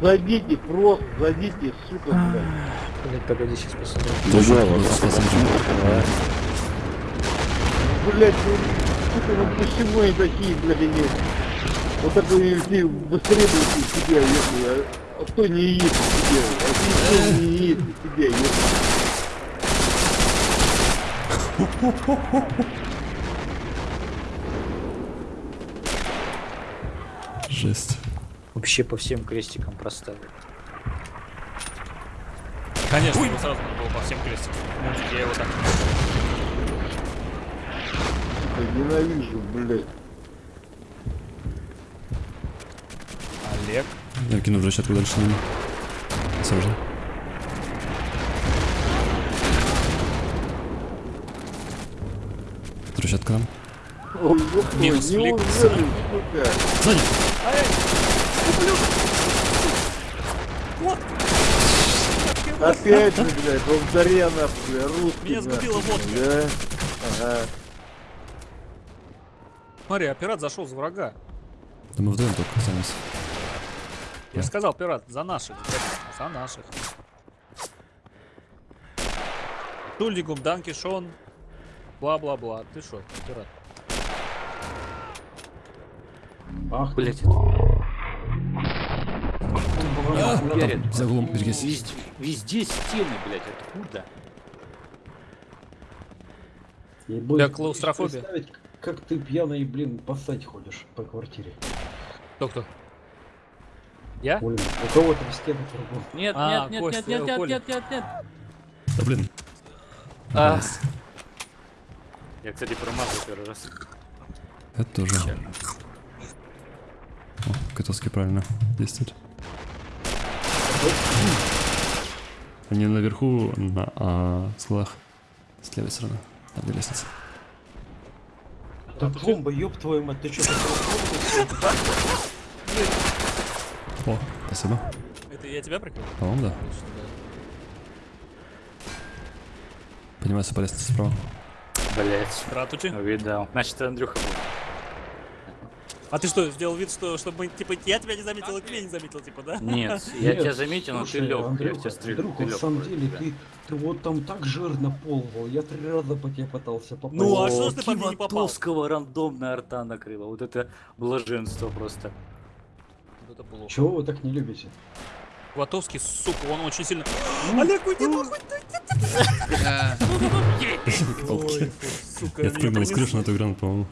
Зайдите, просто зайдите, сука, блядь. Блять, погоди, сейчас посмотрим. Блядь, ну, сука, ну почему они такие, блядь, они... Вот это если быстрее будете себя, если... А, а кто не едет себе? А ты не едет себе, если... Жесть. Вообще по всем крестикам проставил. Конечно, его сразу надо было по всем крестикам. Я его так... Сука, ненавижу, блядь. Олег. Я кину в расчетку дальше на него. Осторожно. Трущатка нам. Минус флик. Сзади! Опять же, блядь, повторя нахуй, бля, русский Меня сгубила водка. Да? Ага. Смотри, а пират зашел за врага. Да мы вдвоем только останемся. Я же сказал, пират, за наших. За наших. Тульдигум, Данки, Шон. Бла-бла-бла. Ты шо, пират? Ах, Блять. А, там, за углом, берегись. Везде, везде стены, блять, откуда? я боюсь клаустрофобия. Как ты пьяный, блин, поссать ходишь по квартире. Кто-кто? Я? Блин, у кого-то в стену кругом. Нет, А, нет, нет, Костя, нет, нет, нет, нет, нет, нет. Да блин. А. Я, кстати, промазал первый раз. Это тоже. О, Котовский правильно действует. Они наверху на а, скалах. С левой стороны. Там где лестница. Да пломба, ёб твою мать, ты что, О, спасибо. Это я тебя прикрыл? По-моему, да. Поднимайся по лестнице справа. Блять. Здравствуйте. Увидал. Значит, Андрюха был. А ты что, сделал вид, что чтобы типа я тебя не заметил, и ты меня не заметил, типа, да? Нет, я тебя заметил, но ты лег. Я тебя стрелю. Ты на лег. самом деле, ты, ты вот там так жирно полвал, я три раза по тебе пытался попасть. Ну, а что ж ты по мне не попал? Рандомная арта накрыла. Вот это блаженство просто. Чего вы так не любите? Ватовский, сука, он очень сильно... Олег, уйди нахуй! Ой, сука, Я меня спрыгнул с принесло. крыши на эту гранату, по-моему.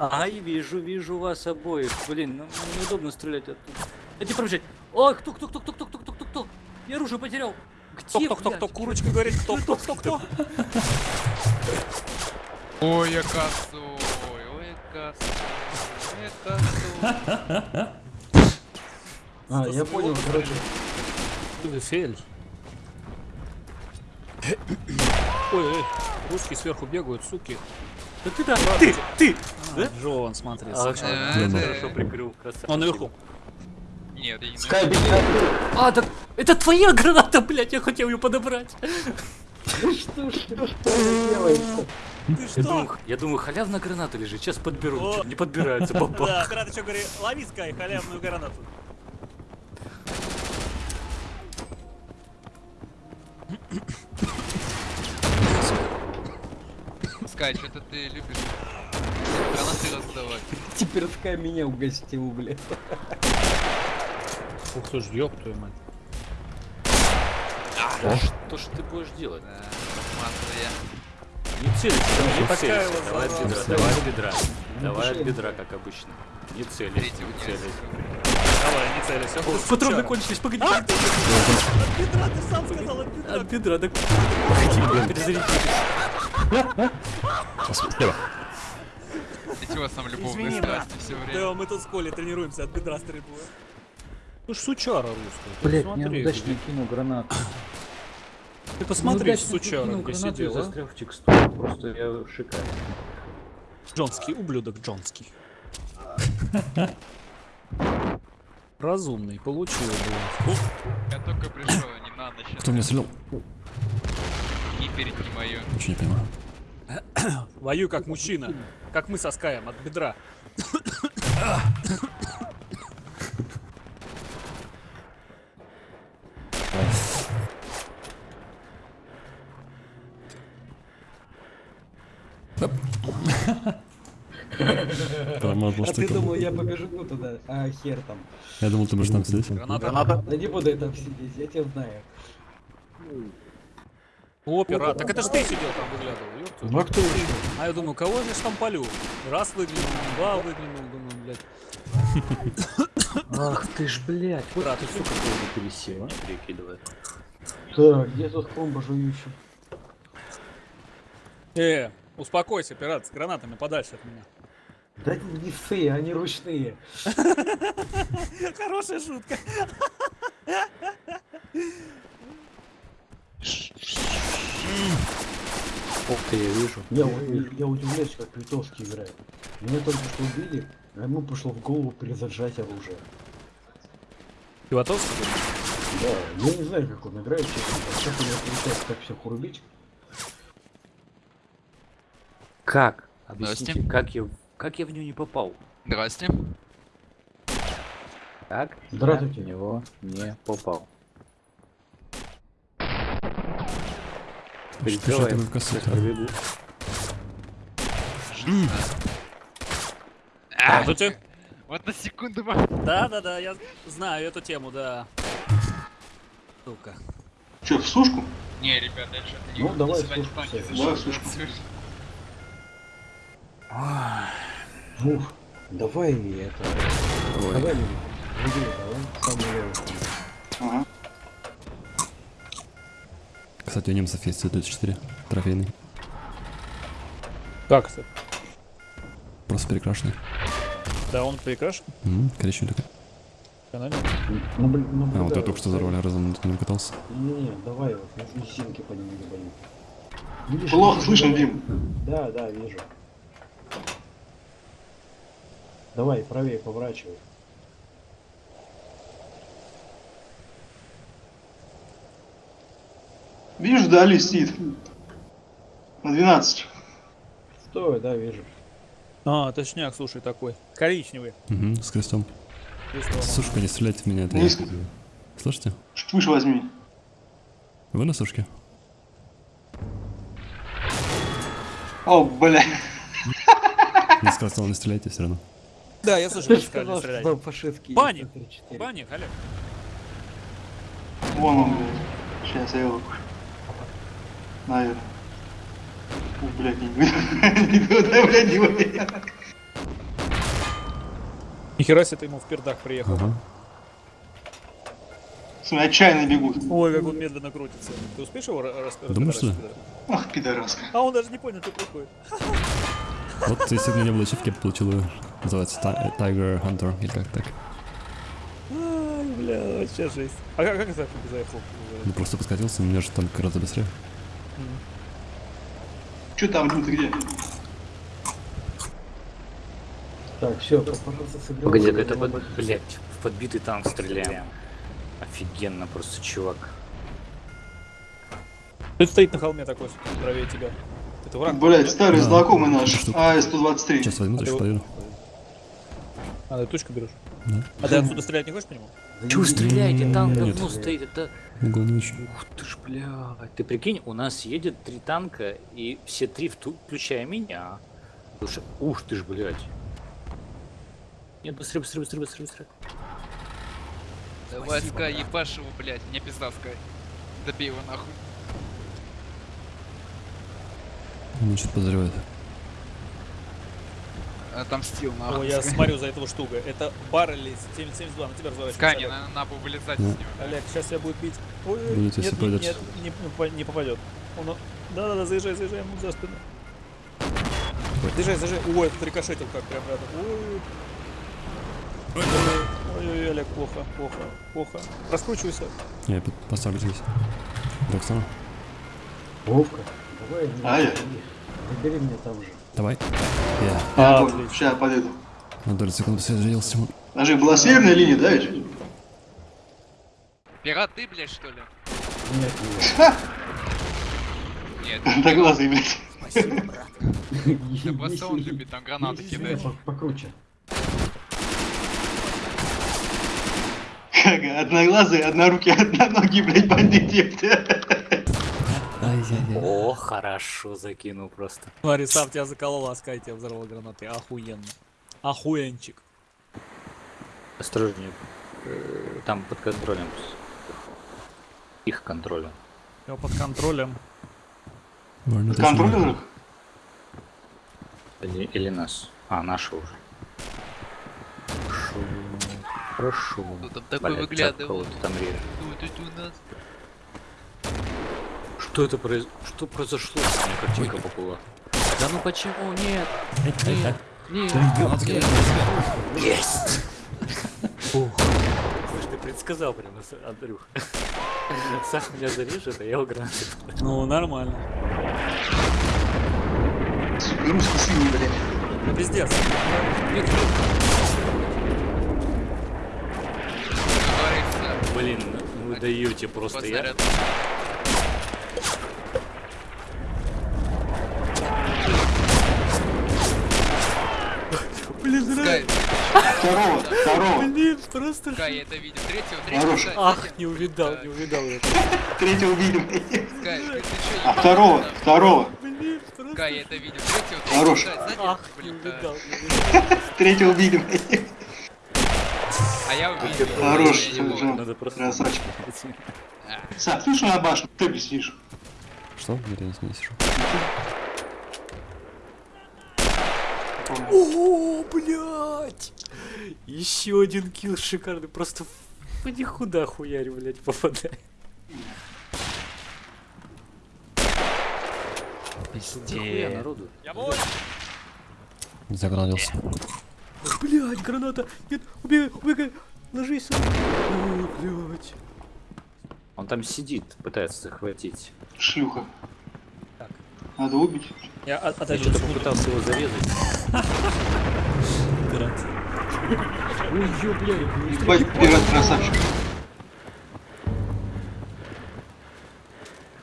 Ай, вижу, вижу вас обоих. Блин, ну неудобно стрелять оттуда. Эти пробежать. Ой, кто, кто, кто, кто, кто, кто, кто, кто, кто? Я оружие потерял. Где, Кто, кто, кто, кто, блядь? курочка говорит, кто, кто, кто, кто? Ой, я косой, ой, я косой, ой, я косой. А, я понял, короче. Фель. Ой, ой, русские сверху бегают, суки. Да ты да, ты, ты. А, Джон, смотри. А, Да, хорошо прикрыл, красавчик. Он наверху. Нет, я не Скай, беги! А, так это твоя граната, блядь, я хотел ее подобрать. Что, что, что вы делаете? Ты Я что? думаю, я думаю, халявная граната лежит, сейчас подберу. О. Не подбирается, баба. Да, ты что говори, лови Скай, халявную гранату. Скай, что-то ты любишь гранаты раздавать. Теперь Скай меня угостил, блядь. Ух ты ж, ёб твою мать. Что ж ты будешь делать? Да, масло Не целься, не вот Давай от бедра, давай от бедра. Ну, Давай от бедра, как обычно. Не целись, не целись. Давай, не целись. Ох ты Патроны кончились, погоди. А, ты от бедра, ты сам сказал, от бедра. От бедра, так... Погоди, блин, перезарядись. Слева. Эти у вас там любовные Извини, брат. страсти все время. Да, мы тут с Колей тренируемся от бедра стрельбу. Ну ж сучара русская. Блять, посмотри, неудачно кинул гранату. Ты посмотри, Неудачно сучара, кинул где гранату и сидел, а? застрял в текстуре. Просто я шикарный. Джонский, ублюдок Джонский. Разумный, получил, блин. Я только пришел, не надо сейчас. Кто меня стрелял? Не перед не мое. Ничего не понимаю. Вою как мужчина. Как мы соскаем от бедра. Тормозил, а ты там... думал, я побежу ну, туда, а хер там. Я думал, ты будешь там сидеть. Граната. Граната. Да не буду я там сидеть, я тебя знаю. О, пират. Так это ж ты сидел там выглядывал, ёпта. Ну а кто еще? А я думаю, кого же ж там полю? Раз выглянул, два выглянул, думаю, блядь. Ах ты ж, блядь. Брат, ты, сука, тоже пересел, а? Перекидывает. Так, где тут комбо жующий? Э, успокойся, пират, с гранатами подальше от меня. Да не все, они ручные. Хорошая шутка. Ух ты, я вижу. Я, у- я удивляюсь, как Литовский играет. Меня только что убили, а ему пришло в голову перезаряжать оружие. Филатовский? Да, я не знаю, как он играет, честно. Как у него получается так всех урубить? Как? Здрасте. Объясните, как я, в- как я в нее не попал? Здрасте. Как Здравствуйте. я в него не попал? Что ж Передавай, ты в. Здравствуйте. Вот на секунду Да, да, да, я знаю эту тему, да. Сука. Че, в сушку? Не, ребята, я что-то не Ну, могу давай. Давай сушку. Ух, давай это... Давай, Лили, давай, самый левый. Ага. Кстати, у немцев есть Т-34, трофейный. Как это? Просто перекрашенный. Да, он перекрашен? М, Коричневый такой. Канале? Ну, блин, ну, А, вот я только что за рулем разом на нем катался. Не-не, давай вот, лисинки по нему не. Видишь, Плохо слышно. Дим. Да, да, вижу. Давай, правее поворачивай. Видишь, вдали сидит. На 12. Стой, да, вижу. А, точняк, слушай, такой. Коричневый. Угу, с крестом. Весной. Сушка, не стреляйте в меня, это я. Низко. Слышите? Чуть выше возьми. Вы на сушке? О, бля. Не сказал, не стреляйте все равно. Да, я же сказали сказал, что там фашистские Паник. Т-34. Баник, Олег. Вон он, блядь. Сейчас я его... Наверное. О, блядь, не Не туда, блядь, не выйду. Нихера себе ты ему в пердак приехал. Ага. Смотри, отчаянно бегут. Ой, как он медленно крутится. Ты успеешь его ра- рас- Думаешь, что? Ах, пидораска. А он даже не понял, что происходит. Вот если бы у меня не было ачивки, я получил ее. Называется Ti- Tiger Hunter, или как так. Ай, бля, вообще жесть. А как, как это заехал? Ну просто подкатился, у меня же там гораздо быстрее. Че там, Дим, ты где? Так, все, пожалуйста. Погоди, это, под- блядь, в подбитый танк стреляем. Офигенно просто, чувак. Тут стоит на холме такой, правее тебя. Это враг. Блядь, старый Да. знакомый наш. Штука. АС-123. Сейчас возьму, А ты точно проверю. А, ты точку берешь? Да. А ты отсюда стрелять не хочешь по нему? Чего стреляете? Танк давно стоит. Это... Угол ночи. Ух ты ж, блядь. Ты прикинь, у нас едет три танка, и все три, включая меня. Слушай, ух ты ж, блядь. Нет, быстрее, быстрее, быстрее, быстрее, быстрее. Давай, Скай, ебашь его, блядь. Мне пизда, Скай. Добей его нахуй. Он что-то подозревает. Отомстил О, нахуй. я Скай. смотрю за этого штука. Это Баррели 772, на тебя разворачивается. Мне Олег. надо, надо вылезать Да. из него. Олег, сейчас тебя будет бить. Ой, нет, нет, не, не по- не попадет. Он, да-да-да, заезжай, заезжай ему за спину. Заезжай, заезжай. Ой, этот рикошетил как прям рядом. Ой. Ой-ой-ой, Олег, плохо, плохо, плохо. Раскручивайся. Я поставлю здесь. Докстона. Вовка, давай, А, я? забери меня там же. Давай. Я. Я А, понял. Сейчас подойду. На долю секунды соединился. Тимон. А же была северная линия, да, ведь? Пират ты, блядь, что ли? Нет, нет. Нет. Одноглазый, блядь. Да просто он любит там гранаты кидать. Покруче. Как одноглазый, однорукий, одноногий, блядь, бандит, ёпта. О, хорошо закинул просто. Смотри, сам тебя заколол, а Скай тебя взорвал гранатой. Охуенно. Охуенчик. Осторожнее. Э, Там под контролем. Их контролем. Я под контролем. Ладно, Под контролем их? Или, или нас. А, наши уже. Хорошо. Хорошо. Кто там такой Блядь, выглядывал? кого-то там режет. Тут, тут у нас. Что это произ... Что произошло? У меня картинка поплыла. Да ну почему? Нет! Нет! Нет! Нет! Есть! Слушай, ты предсказал прям, Андрюх. Сам меня зарежет, а я его гранаты. Ну, нормально. Русский синий, блядь. Ну, пиздец. Нет, Блин, вы даете просто я. Второго, второго. Блин, просто... Скай, я это видел. Третьего, третьего. Скай, Ах, не увидал, не увидал это. Третьего видим. Ты, чё, А второго, второго. Блин, просто... Скай, я это видел. Третьего, третьего. Хорош. Ах, не увидал, не увидал. Третьего видим. А я увидел. Хорош. Надо просто... Красавчик. Сак, слышишь на башню? Ты объяснишь. Что? Я не сижу? О, блядь! Еще один килл шикарный, просто в никуда хуярь, блядь, попадает. Нихуя народу. Загранился. Блядь, граната! Нет, убегай, убегай! Ложись! О, блядь. Он там сидит, пытается захватить. Шлюха. Надо убить. Я от- Я отойду. что-то попытался его зарезать. Ой, ё, блядь. Ебать, пират красавчик.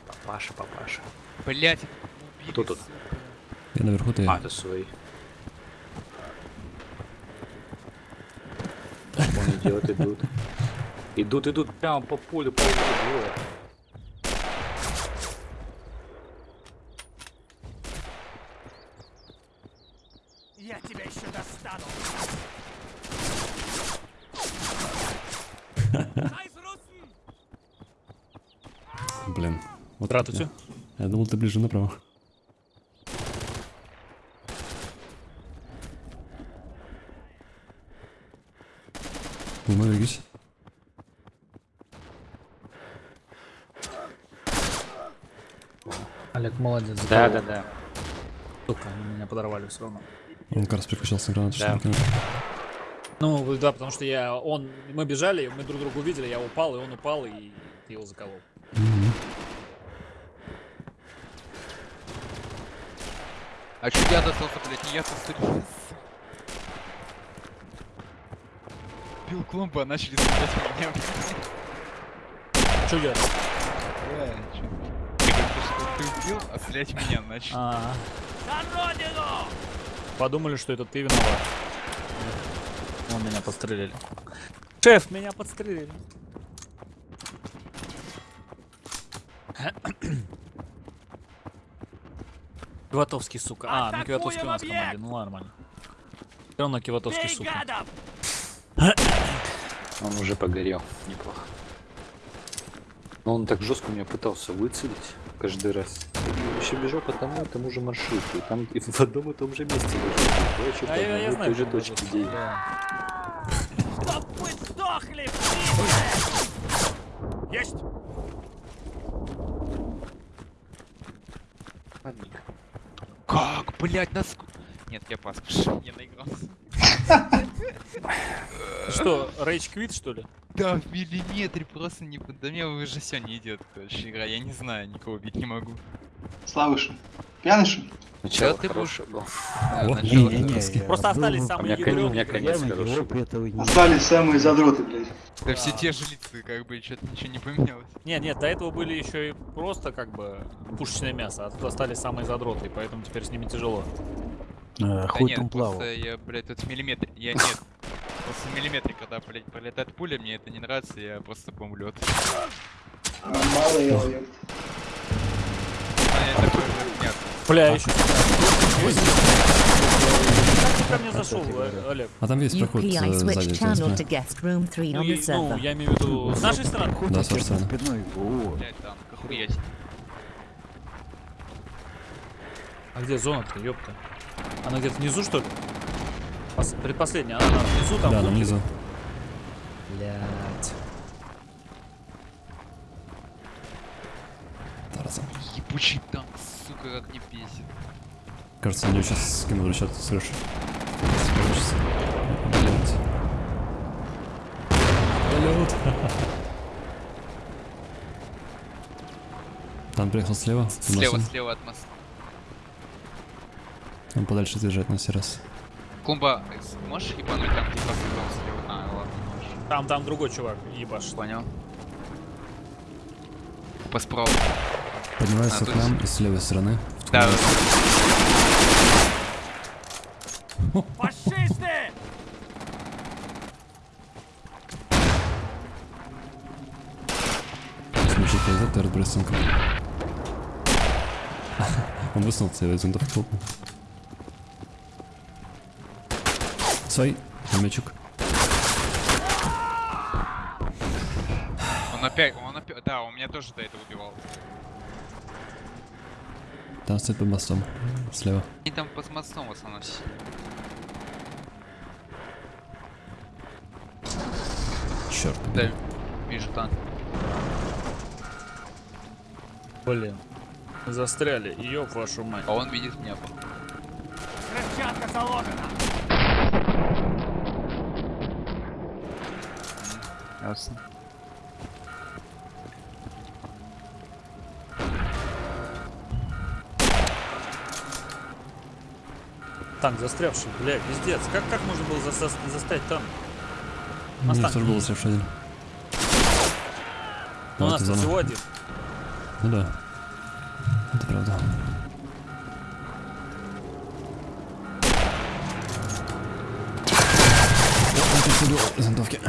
Папаша, папаша. Блять. Кто тут? Я наверху, ты... А, это свои. Он идет, идут. Идут, идут прямо по полю, по полю. Блин. Вот Здравствуйте. Я, я думал, ты ближе направо. Ну, двигайся. Олег, молодец. Да, да, да. Сука, они меня подорвали все равно. Он как раз переключался на гранату, Да. что? Ну, да, потому что я, он, мы бежали, мы друг друга увидели, я упал, и он упал, и ты его заколол. Мгм. А чё я достался, блять, не я-то стрелял. Бил клумба, а начали стрелять в меня, блядь. Че я? Да, чё? Я что ты убил, а стрелять меня начали. А. Подумали, что это ты виноват. Он меня подстрелили. Шеф, меня подстрелили. Киватовский, сука. А, ну Киватовский у нас в команде, ну нормально. Все равно Киватовский, сука. Он уже погорел. Неплохо. Но он так жестко меня пытался выцелить каждый раз. Еще бежал по тому и тому же маршруту. И там и в одном и том же месте лежал. Я еще по А я, я знаю, той же точке, это, где и- да. Ладненько. Как, блять, нас... Нет, я пас, я наигрался. Что, Рейдж Квит, что ли? Да, в миллиметре просто не... Да мне уже все не идет, короче, игра. Я не знаю, никого бить не могу. Славыша. Пьяный что ли? Начало ты будешь- начало- Просто остались у самые меня, кон- у ядрёные. меня конец хороший. Остались самые задроты, блядь. Да все те же лица, как бы, что-то ничего не поменялось. Нет, нет, до этого были еще и просто как бы пушечное мясо, а тут остались самые задроты, поэтому теперь с ними тяжело. Да нет, просто я, блядь, тут миллиметр... Я нет. Просто в миллиметре, когда, блядь, пролетает пуля, мне это не нравится, я просто бомблю. Мало я, А мясо. Бля, еще. Как ты ко мне зашел, Олег? А там есть проход э, сзади. switch у тебя channel to спина. guest room 3 Ну, я, ну, я имею в виду с нашей стороны. Да, с вашей стороны. Блять, там, охуеть. А где зона-то, ёпта? Она где-то внизу, что ли? Пос- предпоследняя, она, она внизу там. Да, в на бункере? Тарзан. Ебучий танк, сука, как не бесит. Кажется, мне сейчас скинул расчет с. Блядь. Полет. Там приехал слева. Слева, слева от моста. Он подальше отъезжает на сей раз. Клумба, можешь ебануть там, типа, слева, слева? А, ладно, можешь. Там, там другой чувак, ебаш. Понял. По справа. Поднимается А, к нам с левой стороны. Да, Смещик лезет, ты разбросинка. Он высунулся, я из винтовки хлопнул. Свой, мячик. он опять, он опять, да, он меня тоже до этого убивал. Там стоит под мостом. Слева. И там под мостом в основном все. Черт. Да, вижу танк. Блин. Застряли, ёб вашу мать. А он видит меня. по- Ясно. Танк застрявший, бля, пиздец. Как, как можно было заса- застрять там? У меня Остатки тоже был слева один. Ну, у Вот нас тут всего один. Ну да. Это правда. Всё было из винтовки.